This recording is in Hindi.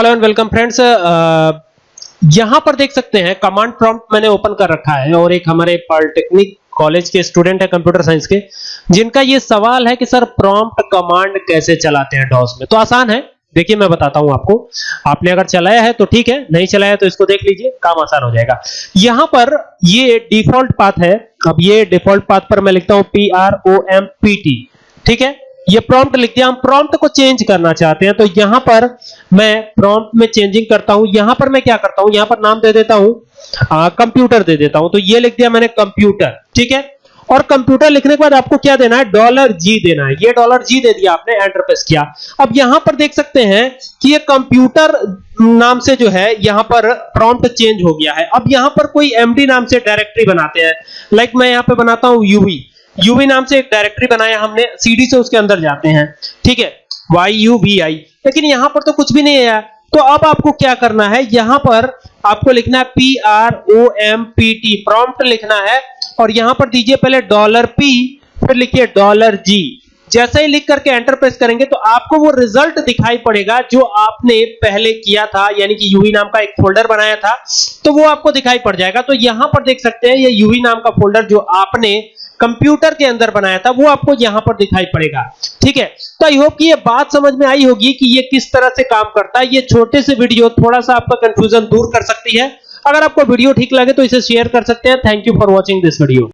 हेलो एंड वेलकम फ्रेंड्स यहाँ पर देख सकते हैं कमांड प्रॉम्प्ट मैंने ओपन कर रखा है और एक हमारे पॉलिटेक्निक कॉलेज के स्टूडेंट है कंप्यूटर साइंस के, जिनका ये सवाल है कि सर प्रॉम्प्ट कमांड कैसे चलाते हैं डॉस में? तो आसान है। देखिए, मैं बताता हूँ आपको। आपने अगर चलाया है तो ठीक है, नहीं चलाया तो इसको देख लीजिए, काम आसान हो जाएगा। यहाँ पर ये डिफ़ॉल्ट पाथ है। अब ये डिफ़ॉल्ट पाथ पर मैं लिखता हूँ P R O M P T ठीक है? ये प्रॉम्प्ट लिख दिया, हम प्रॉम्प्ट को चेंज करना चाहते हैं तो यहाँ पर मैं प्रॉम्प्ट में चेंजिंग करता हूँ, यहाँ पर मैं क्या करता हूँ, यहाँ पर नाम दे देता हूँ कंप्यूटर दे देता हूँ तो ये लिख दिया मैंने कंप्यूटर ठीक है? और कंप्यूटर लिखने के बाद आपको क्या देना है डॉलर जी देना है, ये डॉलर जी दे दिया आपने एंटर प्रेस किया। अब यहाँ पर देख सकते हैं कि ये कंप्यूटर नाम से जो है, यहाँ पर प्रॉम्प्ट चेंज हो गया है। अब यहाँ पर कोई एमडी नाम से डायरेक्टरी बनाते हैं लाइक मैं यहाँ पे बनाता हूँ यूवी यूवी नाम से एक डायरेक्टरी बनाया हमने सीडी से उसके अंदर जाते हैं। ठीक है? वाई यू वी आई लेकिन यहाँ पर तो कुछ भी नहीं आया तो अब आपको क्या करना है? यहाँ पर आपको लिखना है P R O M P T prompt लिखना है और यहाँ पर दीजिए पहले डॉलर पी फिर लिखिए डॉलर जी जैसे ही लिख करके एंटर प्रेस करेंगे तो आपको वो रिज़ल्ट दिखाई पड़ेगा जो आपने पहले किया था, यानी कि यूवी नाम का एक फोल्डर बनाया था। तो वो आपको दिखाई पड़ जाएगा। तो यहाँ पर देख सकते हैं, ये यूवी नाम का फोल्डर जो आपने कंप्यूटर के अंदर बनाया था, वो आपको यहाँ पर दिखाई पड़ेगा। ठीक है? तो आई होप कि ये बात समझ में आई होगी कि ये किस तरह से काम करता है। ये छोटे से वीडियो, थोड़ा सा आपका कंफ्यूजन दूर कर सकती है। अगर आपको वीडियो ठीक लगे तो इसे शेयर कर सकते हैं। Thank you for watching this video